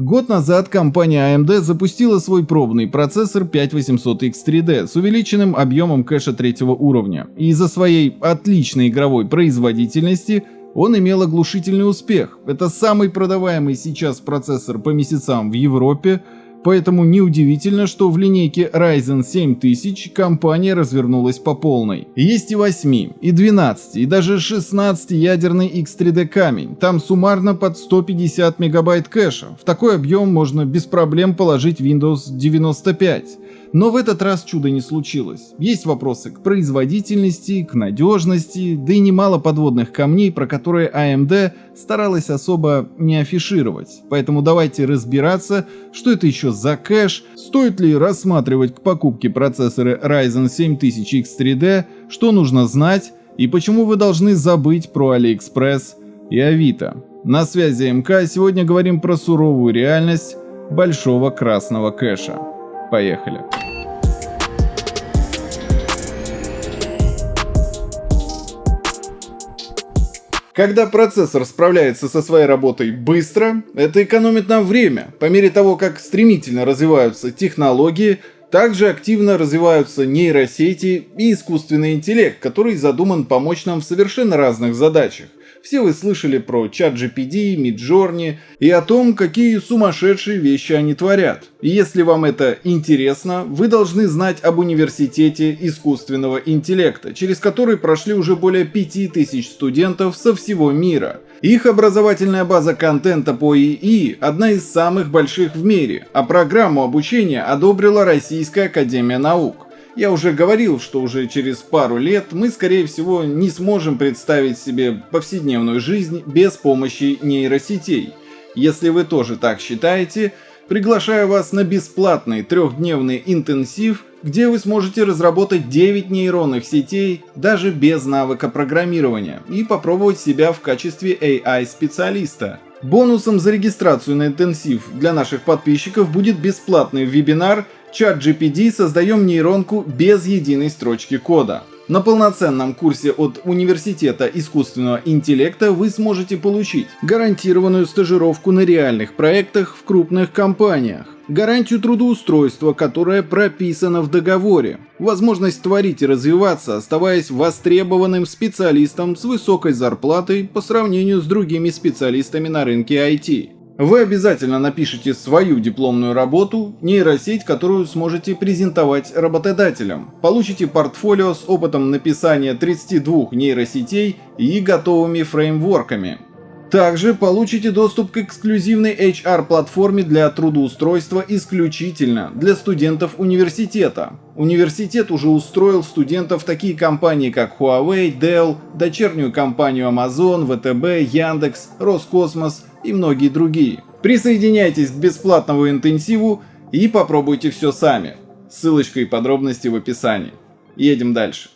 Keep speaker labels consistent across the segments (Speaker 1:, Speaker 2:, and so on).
Speaker 1: Год назад компания AMD запустила свой пробный процессор 5800X3D с увеличенным объемом кэша третьего уровня, и из-за своей отличной игровой производительности он имел оглушительный успех. Это самый продаваемый сейчас процессор по месяцам в Европе, Поэтому неудивительно, что в линейке Ryzen 7000 компания развернулась по полной. Есть и 8, и 12, и даже 16 ядерный X3D камень. Там суммарно под 150 мегабайт кэша. В такой объем можно без проблем положить Windows 95. Но в этот раз чуда не случилось. Есть вопросы к производительности, к надежности, да и немало подводных камней, про которые AMD старалась особо не афишировать. Поэтому давайте разбираться, что это еще за кэш, стоит ли рассматривать к покупке процессоры Ryzen 7000 X3D, что нужно знать и почему вы должны забыть про AliExpress и Авито. На связи МК, сегодня говорим про суровую реальность большого красного кэша. Поехали. Когда процессор справляется со своей работой быстро, это экономит нам время. По мере того, как стремительно развиваются технологии, также активно развиваются нейросети и искусственный интеллект, который задуман помочь нам в совершенно разных задачах. Все вы слышали про чат GPD, Midjourney и о том, какие сумасшедшие вещи они творят. И если вам это интересно, вы должны знать об университете искусственного интеллекта, через который прошли уже более 5000 студентов со всего мира. Их образовательная база контента по ИИ одна из самых больших в мире, а программу обучения одобрила Российская Академия Наук. Я уже говорил, что уже через пару лет мы, скорее всего, не сможем представить себе повседневную жизнь без помощи нейросетей. Если вы тоже так считаете, приглашаю вас на бесплатный трехдневный интенсив, где вы сможете разработать 9 нейронных сетей даже без навыка программирования и попробовать себя в качестве AI-специалиста. Бонусом за регистрацию на интенсив для наших подписчиков будет бесплатный вебинар чат GPD создаем нейронку без единой строчки кода. На полноценном курсе от Университета искусственного интеллекта вы сможете получить гарантированную стажировку на реальных проектах в крупных компаниях, гарантию трудоустройства, которая прописана в договоре, возможность творить и развиваться, оставаясь востребованным специалистом с высокой зарплатой по сравнению с другими специалистами на рынке IT. Вы обязательно напишите свою дипломную работу, нейросеть, которую сможете презентовать работодателям. Получите портфолио с опытом написания 32 нейросетей и готовыми фреймворками. Также получите доступ к эксклюзивной HR-платформе для трудоустройства исключительно для студентов университета. Университет уже устроил студентов такие компании, как Huawei, Dell, дочернюю компанию Amazon, VTB, Яндекс, Роскосмос и многие другие. Присоединяйтесь к бесплатному интенсиву и попробуйте все сами. Ссылочка и подробности в описании. Едем дальше.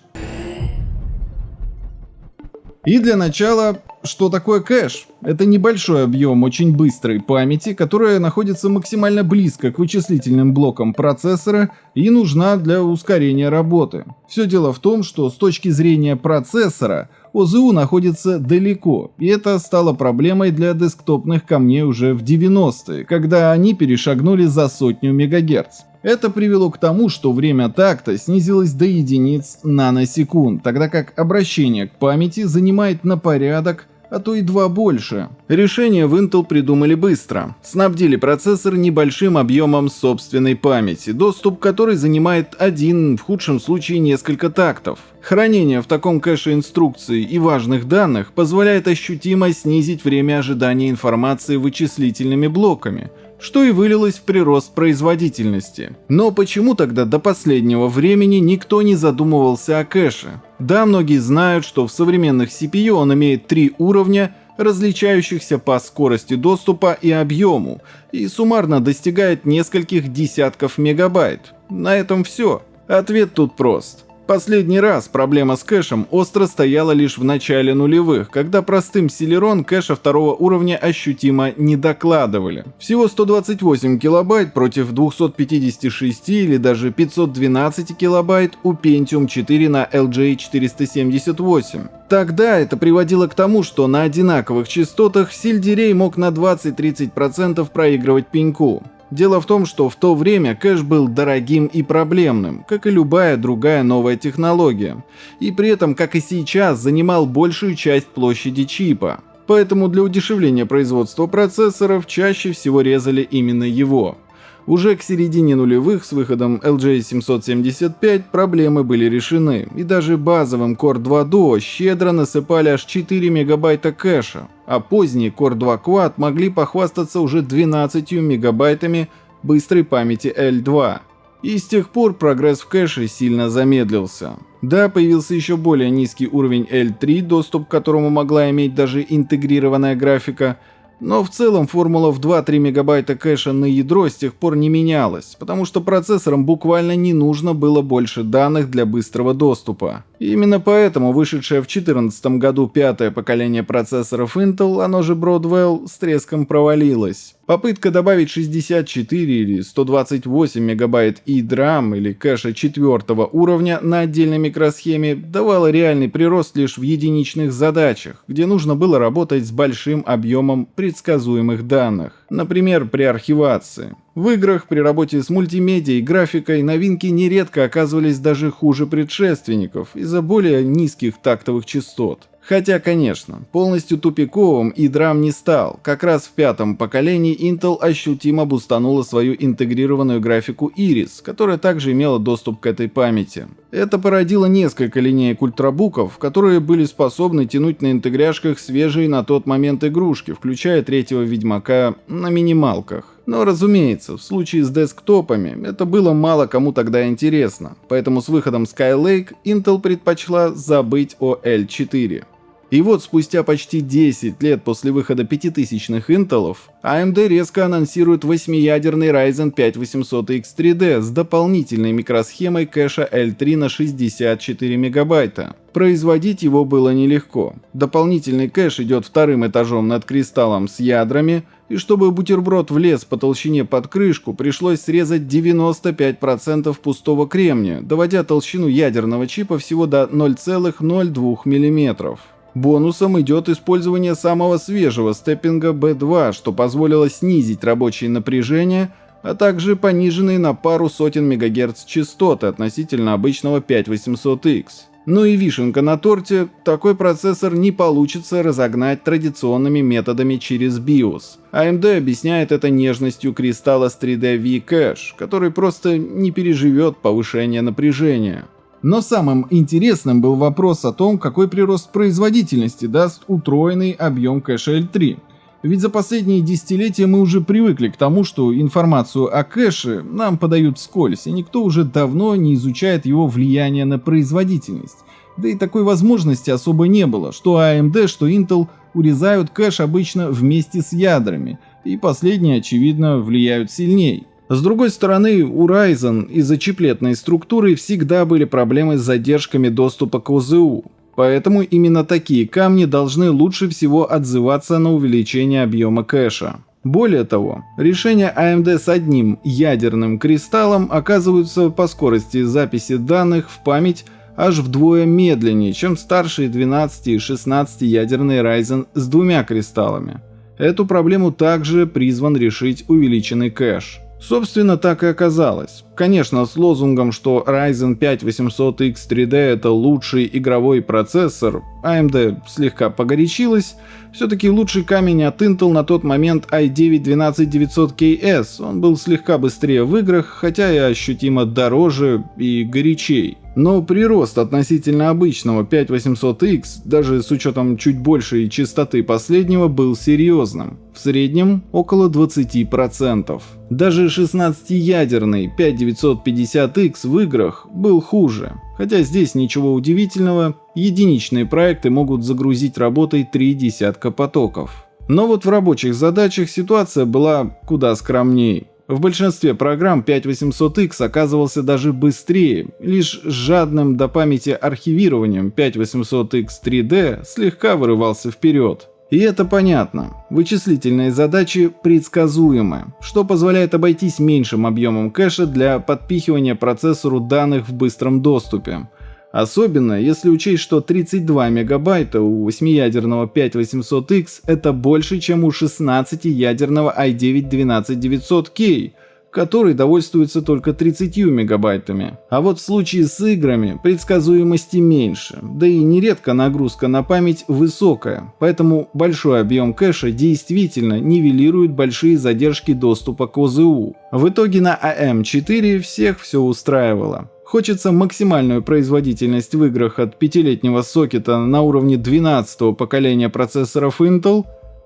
Speaker 1: И для начала что такое кэш? Это небольшой объем очень быстрой памяти, которая находится максимально близко к вычислительным блокам процессора и нужна для ускорения работы. Все дело в том, что с точки зрения процессора ОЗУ находится далеко, и это стало проблемой для десктопных камней уже в 90-е, когда они перешагнули за сотню мегагерц. Это привело к тому, что время такта снизилось до единиц наносекунд, тогда как обращение к памяти занимает на порядок а то и два больше. Решение в Intel придумали быстро. Снабдили процессор небольшим объемом собственной памяти, доступ к которой занимает один, в худшем случае несколько тактов. Хранение в таком кэше инструкций и важных данных позволяет ощутимо снизить время ожидания информации вычислительными блоками – что и вылилось в прирост производительности. Но почему тогда до последнего времени никто не задумывался о кэше? Да, многие знают, что в современных CPU он имеет три уровня, различающихся по скорости доступа и объему, и суммарно достигает нескольких десятков мегабайт. На этом все. Ответ тут прост. Последний раз проблема с кэшем остро стояла лишь в начале нулевых, когда простым Celeron кэша второго уровня ощутимо не докладывали. Всего 128 килобайт против 256 или даже 512 килобайт у Pentium 4 на LJ478. Тогда это приводило к тому, что на одинаковых частотах сельдерей мог на 20-30% проигрывать пеньку. Дело в том, что в то время кэш был дорогим и проблемным, как и любая другая новая технология, и при этом, как и сейчас, занимал большую часть площади чипа. Поэтому для удешевления производства процессоров чаще всего резали именно его. Уже к середине нулевых с выходом LJ775 проблемы были решены, и даже базовым Core 2 Duo щедро насыпали аж 4 мегабайта кэша, а поздние Core 2 Quad могли похвастаться уже 12 мегабайтами быстрой памяти L2. И с тех пор прогресс в кэше сильно замедлился. Да, появился еще более низкий уровень L3, доступ к которому могла иметь даже интегрированная графика – но в целом формула в 2-3 мегабайта кэша на ядро с тех пор не менялась, потому что процессорам буквально не нужно было больше данных для быстрого доступа. И именно поэтому вышедшее в 2014 году пятое поколение процессоров Intel, оно же Broadwell, с треском провалилось. Попытка добавить 64 или 128 мегабайт EDRAM или кэша четвертого уровня на отдельной микросхеме давала реальный прирост лишь в единичных задачах, где нужно было работать с большим объемом предсказуемых данных, например, при архивации. В играх при работе с мультимедией и графикой новинки нередко оказывались даже хуже предшественников из-за более низких тактовых частот. Хотя, конечно, полностью тупиковым и драм не стал. Как раз в пятом поколении Intel ощутимо бустанула свою интегрированную графику Iris, которая также имела доступ к этой памяти. Это породило несколько линеек ультрабуков, которые были способны тянуть на интегряшках свежие на тот момент игрушки, включая третьего Ведьмака на минималках. Но, разумеется, в случае с десктопами это было мало кому тогда интересно, поэтому с выходом Skylake Intel предпочла забыть о L4. И вот спустя почти 10 лет после выхода 5000-х интелов, AMD резко анонсирует 8-ядерный Ryzen 5 800X3D с дополнительной микросхемой кэша L3 на 64 мегабайта. Производить его было нелегко. Дополнительный кэш идет вторым этажом над кристаллом с ядрами, и чтобы бутерброд влез по толщине под крышку, пришлось срезать 95% пустого кремния, доводя толщину ядерного чипа всего до 0,02 мм. Бонусом идет использование самого свежего степпинга B2, что позволило снизить рабочее напряжение, а также пониженные на пару сотен мегагерц частоты относительно обычного 5800X. Ну и вишенка на торте, такой процессор не получится разогнать традиционными методами через BIOS. AMD объясняет это нежностью кристалла с 3D V-Cache, который просто не переживет повышение напряжения. Но самым интересным был вопрос о том, какой прирост производительности даст утроенный объем кэша L3. Ведь за последние десятилетия мы уже привыкли к тому, что информацию о кэше нам подают вскользь, и никто уже давно не изучает его влияние на производительность. Да и такой возможности особо не было, что AMD, что Intel урезают кэш обычно вместе с ядрами, и последние, очевидно, влияют сильней. С другой стороны, у Ryzen из-за чиплетной структуры всегда были проблемы с задержками доступа к ОЗУ, Поэтому именно такие камни должны лучше всего отзываться на увеличение объема кэша. Более того, решения AMD с одним ядерным кристаллом оказываются по скорости записи данных в память аж вдвое медленнее, чем старшие 12 и 16 ядерные Ryzen с двумя кристаллами. Эту проблему также призван решить увеличенный кэш. Собственно, так и оказалось. Конечно, с лозунгом, что Ryzen 5 800X 3D это лучший игровой процессор, AMD слегка погорячилась, все-таки лучший камень от Intel на тот момент i9-12900KS, он был слегка быстрее в играх, хотя и ощутимо дороже и горячей. Но прирост относительно обычного 5800X, даже с учетом чуть большей частоты последнего, был серьезным. В среднем около 20%. Даже 16-ядерный 5950X в играх был хуже. Хотя здесь ничего удивительного, единичные проекты могут загрузить работой три десятка потоков. Но вот в рабочих задачах ситуация была куда скромней. В большинстве программ 5800X оказывался даже быстрее, лишь жадным до памяти архивированием 5800X 3D слегка вырывался вперед. И это понятно. Вычислительные задачи предсказуемы, что позволяет обойтись меньшим объемом кэша для подпихивания процессору данных в быстром доступе. Особенно, если учесть, что 32 мегабайта у 8-ядерного 5800X это больше, чем у 16-ядерного i9-12900K, который довольствуется только 30 мегабайтами. А вот в случае с играми предсказуемости меньше, да и нередко нагрузка на память высокая, поэтому большой объем кэша действительно нивелирует большие задержки доступа к ОЗУ. В итоге на AM4 всех все устраивало. Хочется максимальную производительность в играх от пятилетнего сокета на уровне 12 поколения процессоров Intel,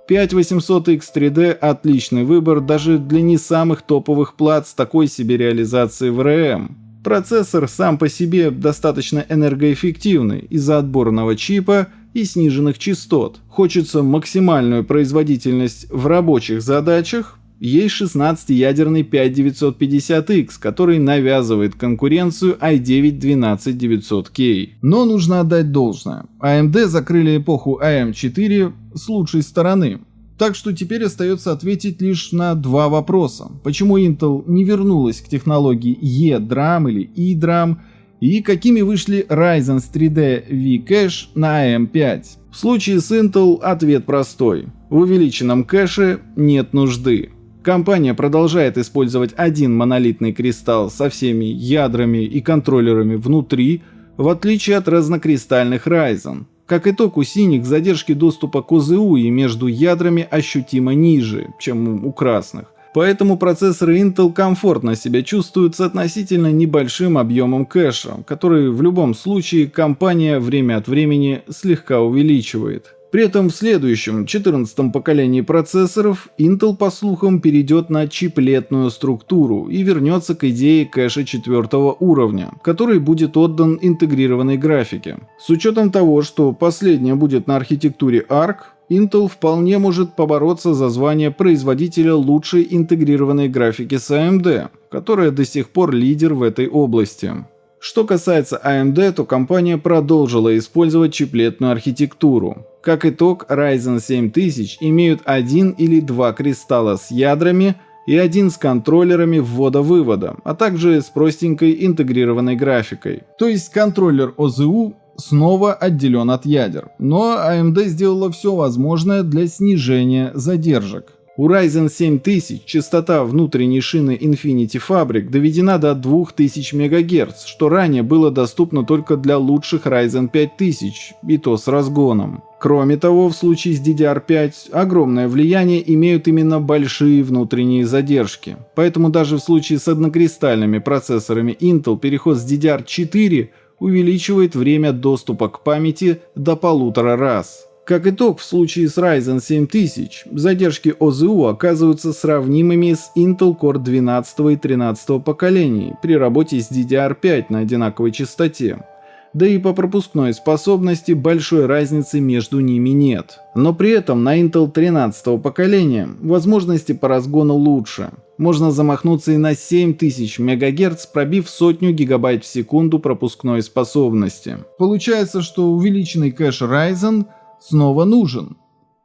Speaker 1: 5800X3D отличный выбор даже для не самых топовых плат с такой себе реализацией в RAM. Процессор сам по себе достаточно энергоэффективный из-за отборного чипа и сниженных частот. Хочется максимальную производительность в рабочих задачах, есть 16-ядерный 5950X, который навязывает конкуренцию i9-12900K. Но нужно отдать должное. AMD закрыли эпоху AM4 с лучшей стороны. Так что теперь остается ответить лишь на два вопроса. Почему Intel не вернулась к технологии E-DRAM или E-DRAM и какими вышли Ryzen 3D V-Cache на AM5? В случае с Intel ответ простой. В увеличенном кэше нет нужды. Компания продолжает использовать один монолитный кристалл со всеми ядрами и контроллерами внутри, в отличие от разнокристальных Ryzen. Как итог, у синих задержки доступа к ОЗУ и между ядрами ощутимо ниже, чем у красных. Поэтому процессоры Intel комфортно себя чувствуют с относительно небольшим объемом кэша, который в любом случае компания время от времени слегка увеличивает. При этом в следующем, 14 поколении процессоров, Intel по слухам перейдет на чиплетную структуру и вернется к идее кэша четвертого уровня, который будет отдан интегрированной графике. С учетом того, что последняя будет на архитектуре ARC, Intel вполне может побороться за звание производителя лучшей интегрированной графики с AMD, которая до сих пор лидер в этой области. Что касается AMD, то компания продолжила использовать чиплетную архитектуру. Как итог, Ryzen 7000 имеют один или два кристалла с ядрами и один с контроллерами ввода-вывода, а также с простенькой интегрированной графикой. То есть контроллер ОЗУ снова отделен от ядер, но AMD сделала все возможное для снижения задержек. У Ryzen 7000 частота внутренней шины Infinity Fabric доведена до 2000 МГц, что ранее было доступно только для лучших Ryzen 5000, и то с разгоном. Кроме того, в случае с DDR5 огромное влияние имеют именно большие внутренние задержки. Поэтому даже в случае с однокристальными процессорами Intel переход с DDR4 увеличивает время доступа к памяти до полутора раз. Как итог, в случае с Ryzen 7000 задержки ОЗУ оказываются сравнимыми с Intel Core 12 и 13 поколений при работе с DDR5 на одинаковой частоте. Да и по пропускной способности большой разницы между ними нет. Но при этом на Intel 13 поколения возможности по разгону лучше. Можно замахнуться и на 7000 МГц, пробив сотню гигабайт в секунду пропускной способности. Получается, что увеличенный кэш Ryzen – снова нужен?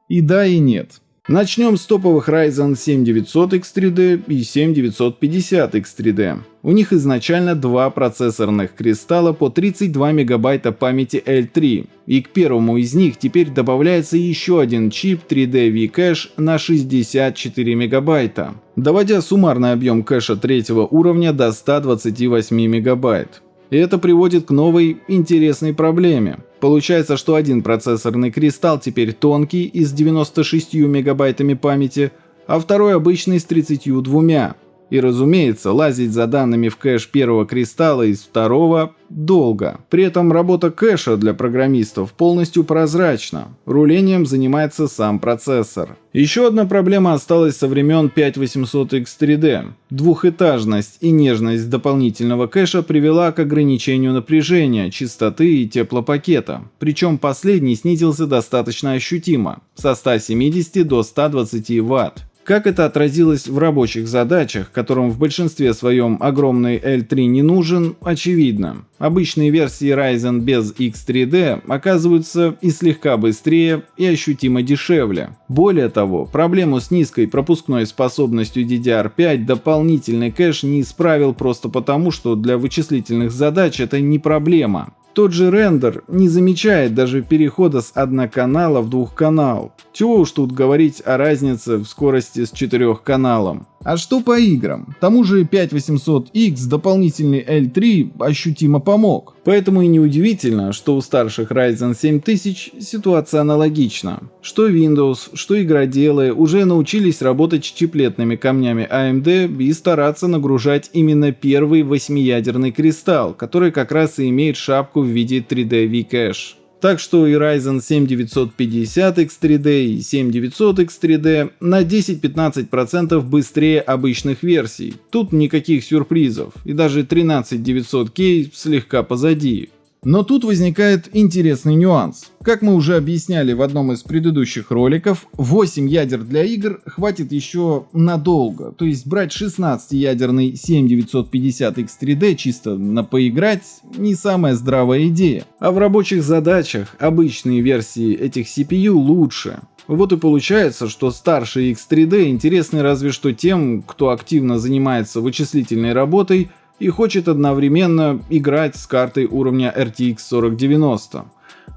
Speaker 1: И да, и нет. Начнем с топовых Ryzen 7900 X3D и 7950 X3D. У них изначально два процессорных кристалла по 32 мегабайта памяти L3, и к первому из них теперь добавляется еще один чип 3D V-Cache на 64 мегабайта, доводя суммарный объем кэша третьего уровня до 128 мегабайт. И это приводит к новой интересной проблеме. Получается, что один процессорный кристалл теперь тонкий и с 96 мегабайтами памяти, а второй обычный с 32. И разумеется, лазить за данными в кэш первого кристалла из второго долго. При этом работа кэша для программистов полностью прозрачна. Рулением занимается сам процессор. Еще одна проблема осталась со времен 5800X3D. Двухэтажность и нежность дополнительного кэша привела к ограничению напряжения, частоты и теплопакета. Причем последний снизился достаточно ощутимо, со 170 до 120 Вт. Как это отразилось в рабочих задачах, которым в большинстве своем огромный L3 не нужен, очевидно. Обычные версии Ryzen без X3D оказываются и слегка быстрее, и ощутимо дешевле. Более того, проблему с низкой пропускной способностью DDR5 дополнительный кэш не исправил просто потому, что для вычислительных задач это не проблема. Тот же рендер не замечает даже перехода с одноканала в двухканал. Чего уж тут говорить о разнице в скорости с четырехканалом. А что по играм? Тому же 5800X дополнительный L3 ощутимо помог. Поэтому и неудивительно, что у старших Ryzen 7000 ситуация аналогична. Что Windows, что игроделы уже научились работать с чиплетными камнями AMD и стараться нагружать именно первый восьмиядерный кристалл, который как раз и имеет шапку в виде 3D V-Cache. Так что и Ryzen 7950 X3D и 7900 X3D на 10-15% быстрее обычных версий. Тут никаких сюрпризов, и даже 13900K слегка позади. Но тут возникает интересный нюанс. Как мы уже объясняли в одном из предыдущих роликов, 8 ядер для игр хватит еще надолго. То есть брать 16-ядерный 7950X3D чисто на поиграть не самая здравая идея. А в рабочих задачах обычные версии этих CPU лучше. Вот и получается, что старший X3D интересны разве что тем, кто активно занимается вычислительной работой и хочет одновременно играть с картой уровня RTX 4090.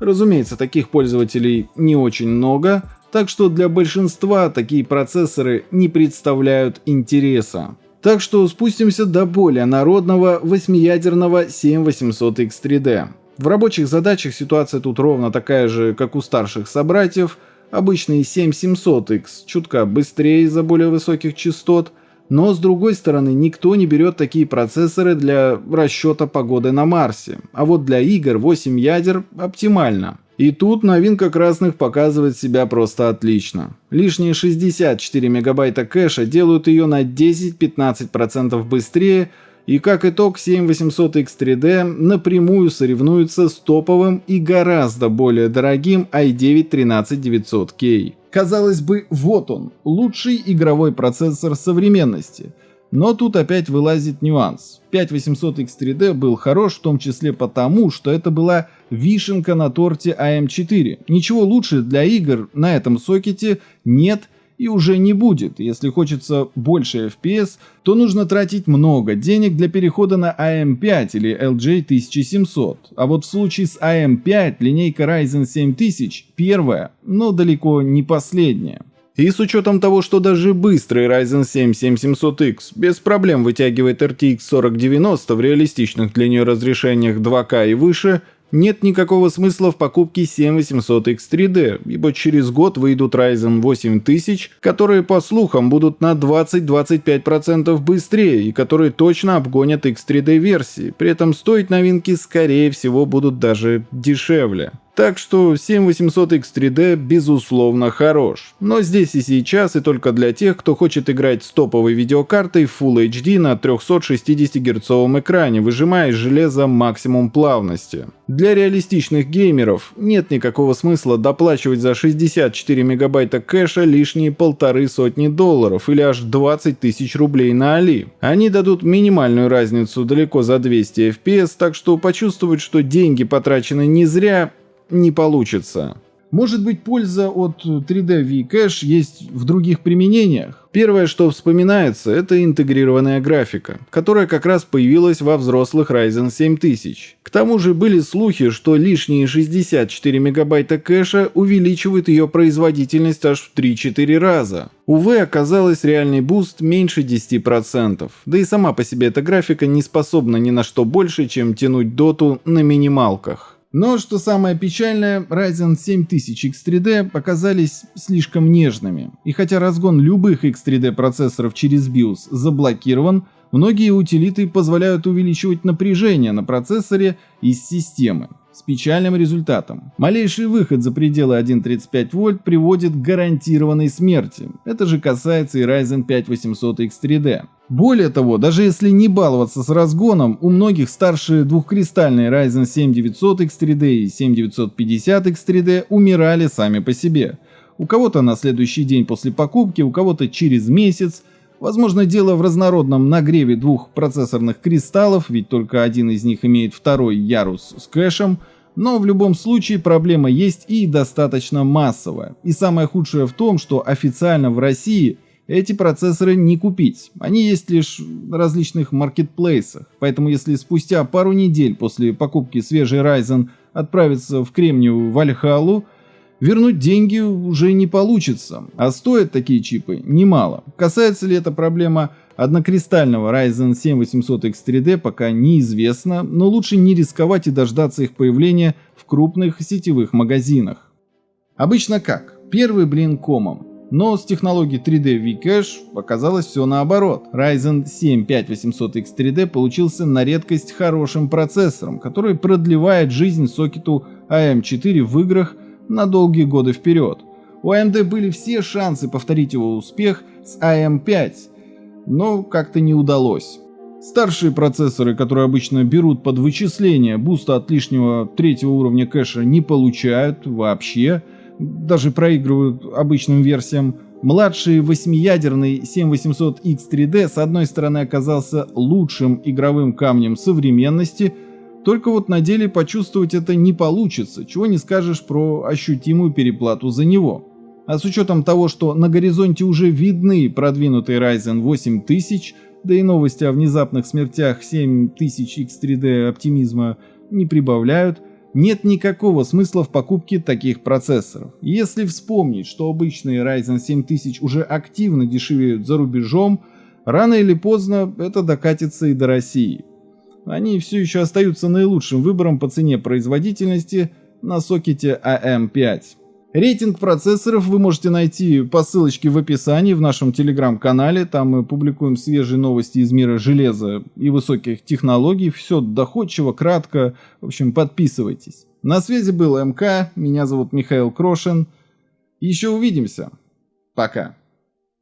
Speaker 1: Разумеется, таких пользователей не очень много, так что для большинства такие процессоры не представляют интереса. Так что спустимся до более народного 8-ядерного 7800X3D. В рабочих задачах ситуация тут ровно такая же, как у старших собратьев. Обычный 7700X чутка быстрее из-за более высоких частот – но с другой стороны, никто не берет такие процессоры для расчета погоды на Марсе. А вот для игр 8 ядер оптимально. И тут новинка красных показывает себя просто отлично. Лишние 64 мегабайта кэша делают ее на 10-15% быстрее, и как итог 7800X3D напрямую соревнуется с топовым и гораздо более дорогим i9 13900K. Казалось бы, вот он, лучший игровой процессор современности. Но тут опять вылазит нюанс. 5800X3D был хорош в том числе потому, что это была вишенка на торте AM4. Ничего лучше для игр на этом сокете нет и уже не будет. Если хочется больше FPS, то нужно тратить много денег для перехода на AM5 или LJ1700. А вот в случае с AM5 линейка Ryzen 7000 первая, но далеко не последняя. И с учетом того, что даже быстрый Ryzen 7 7700X без проблем вытягивает RTX 4090 в реалистичных для нее разрешениях 2К и выше, нет никакого смысла в покупке 7800X3D, ибо через год выйдут Ryzen 8000, которые по слухам будут на 20-25% быстрее и которые точно обгонят X3D версии, при этом стоить новинки скорее всего будут даже дешевле. Так что 7800X3D безусловно хорош. Но здесь и сейчас и только для тех, кто хочет играть с топовой видеокартой Full HD на 360 Гц экране, выжимая из железа максимум плавности. Для реалистичных геймеров нет никакого смысла доплачивать за 64 мегабайта кэша лишние полторы сотни долларов или аж 20 тысяч рублей на Али. Они дадут минимальную разницу далеко за 200 FPS, так что почувствовать, что деньги потрачены не зря, не получится. Может быть польза от 3D V-Cache есть в других применениях? Первое, что вспоминается, это интегрированная графика, которая как раз появилась во взрослых Ryzen 7000. К тому же были слухи, что лишние 64 мегабайта кэша увеличивают ее производительность аж в 3-4 раза. Увы, оказалось реальный boost меньше 10%, да и сама по себе эта графика не способна ни на что больше, чем тянуть доту на минималках. Но, что самое печальное, Ryzen 7000 X3D оказались слишком нежными. И хотя разгон любых X3D процессоров через BIOS заблокирован, многие утилиты позволяют увеличивать напряжение на процессоре из системы с печальным результатом. Малейший выход за пределы 1.35 вольт приводит к гарантированной смерти. Это же касается и Ryzen 5 800X3D. Более того, даже если не баловаться с разгоном, у многих старшие двухкристальные Ryzen 7 900X3D и 7950X3D умирали сами по себе. у кого-то на следующий день после покупки, у кого-то через месяц. Возможно, дело в разнородном нагреве двух процессорных кристаллов, ведь только один из них имеет второй ярус с кэшем, но в любом случае проблема есть и достаточно массовая. И самое худшее в том, что официально в России эти процессоры не купить. Они есть лишь в различных маркетплейсах. Поэтому если спустя пару недель после покупки свежий Ryzen отправиться в Кремниевую Вальхалу, вернуть деньги уже не получится, а стоят такие чипы немало. Касается ли эта проблема однокристального Ryzen 7 800X3D пока неизвестно, но лучше не рисковать и дождаться их появления в крупных сетевых магазинах. Обычно как? Первый блин комом. Но с технологией 3D V-Cache оказалось все наоборот. Ryzen 7 5800X3D получился на редкость хорошим процессором, который продлевает жизнь сокету AM4 в играх на долгие годы вперед. У AMD были все шансы повторить его успех с AM5, но как-то не удалось. Старшие процессоры, которые обычно берут под вычисление буста от лишнего третьего уровня кэша, не получают вообще, даже проигрывают обычным версиям. Младший восьмиядерный 7800X3D с одной стороны оказался лучшим игровым камнем современности, только вот на деле почувствовать это не получится, чего не скажешь про ощутимую переплату за него. А с учетом того, что на горизонте уже видны продвинутый Ryzen 8000, да и новости о внезапных смертях 7000 X3D оптимизма не прибавляют, нет никакого смысла в покупке таких процессоров. Если вспомнить, что обычные Ryzen 7000 уже активно дешевеют за рубежом, рано или поздно это докатится и до России. Они все еще остаются наилучшим выбором по цене производительности на сокете AM5. Рейтинг процессоров вы можете найти по ссылочке в описании в нашем телеграм-канале. Там мы публикуем свежие новости из мира железа и высоких технологий. Все доходчиво, кратко. В общем, подписывайтесь. На связи был МК. Меня зовут Михаил Крошин. Еще увидимся. Пока.